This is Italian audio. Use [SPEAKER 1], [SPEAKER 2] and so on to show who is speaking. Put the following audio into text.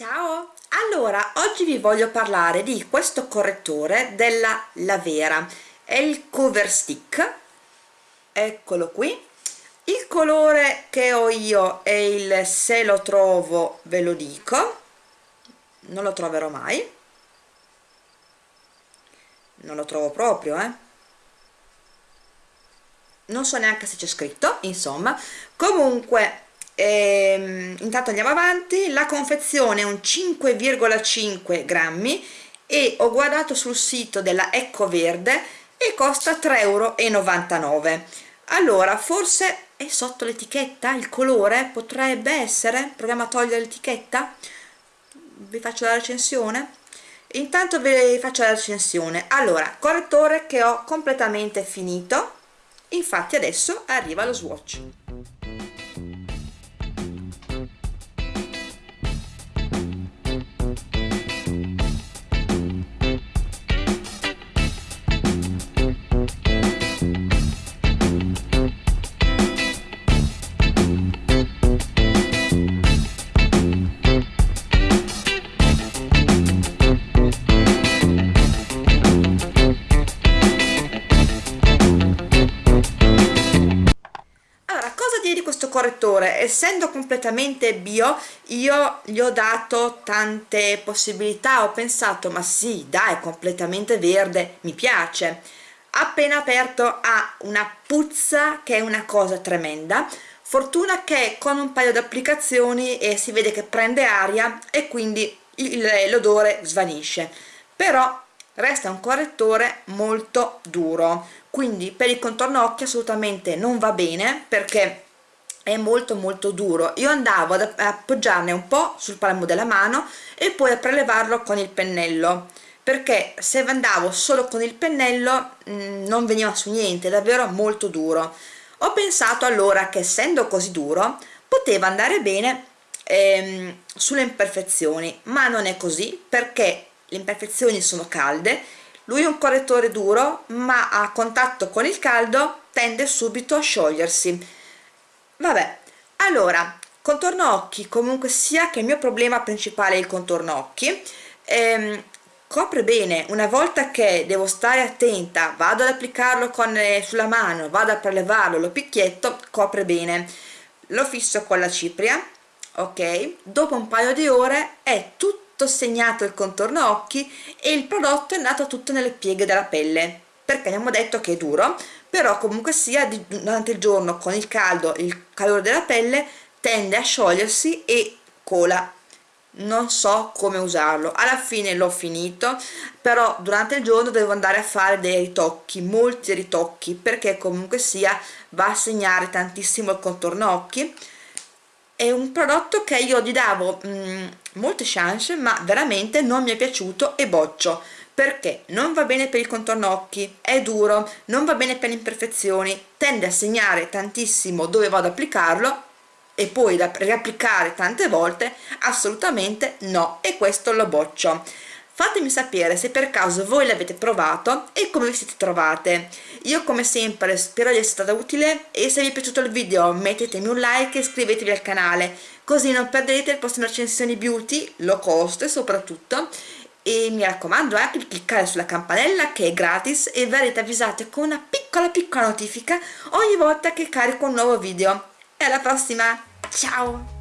[SPEAKER 1] Ciao! Allora, oggi vi voglio parlare di questo correttore della Lavera, è il Cover Stick, eccolo qui. Il colore che ho io è il Se lo trovo ve lo dico, non lo troverò mai, non lo trovo proprio, eh. Non so neanche se c'è scritto, insomma, comunque ehm, intanto andiamo avanti. La confezione è un 5,5 grammi e ho guardato sul sito della Ecco Verde e costa 3,99 euro allora forse è sotto l'etichetta? Il colore potrebbe essere? Proviamo a togliere l'etichetta. Vi faccio la recensione. Intanto vi faccio la recensione. Allora correttore che ho completamente finito. Infatti adesso arriva lo swatch correttore. Essendo completamente bio io gli ho dato tante possibilità. Ho pensato ma sì dai completamente verde mi piace. Appena aperto ha una puzza che è una cosa tremenda. Fortuna che con un paio di applicazioni eh, si vede che prende aria e quindi l'odore svanisce. Però resta un correttore molto duro. Quindi per il contorno occhi assolutamente non va bene perché è molto molto duro. Io andavo ad appoggiarne un po' sul palmo della mano e poi a prelevarlo con il pennello perché se andavo solo con il pennello mh, mm, non veniva su niente davvero molto duro. Ho pensato allora che essendo così duro poteva andare bene ehm, sulle imperfezioni ma non è così perché le imperfezioni sono calde lui è un correttore duro ma a contatto con il caldo tende subito a sciogliersi vabbè allora contorno occhi comunque sia che il mio problema principale è il contorno occhi ehm, copre bene una volta che devo stare attenta vado ad applicarlo con, eh, sulla mano vado a prelevarlo lo picchietto copre bene. Lo fisso con la cipria ok? Dopo un paio di ore è tutto segnato il contorno occhi e il prodotto è andato tutto nelle pieghe della pelle perché abbiamo detto che è duro però comunque sia durante il giorno con il caldo il calore della pelle tende a sciogliersi e cola. Non so come usarlo. Alla fine l'ho finito però durante il giorno devo andare a fare dei ritocchi molti ritocchi perché comunque sia va a segnare tantissimo il contorno occhi. È un prodotto che io gli davo mh, mm, molte chance ma veramente non mi è piaciuto e boccio perché non va bene per il contorno occhi, è duro, non va bene per le imperfezioni, tende a segnare tantissimo dove vado ad applicarlo e poi da riapplicare tante volte assolutamente no e questo lo boccio. Fatemi sapere se per caso voi l'avete provato e come vi siete trovate. Io come sempre spero di essere stata utile e se vi è piaciuto il video mettetemi un like e iscrivetevi al canale così non perderete le prossime recensioni beauty low cost soprattutto e mi raccomando anche di cliccare sulla campanella che è gratis e verrete avvisate con una piccola piccola notifica ogni volta che carico un nuovo video. E alla prossima. Ciao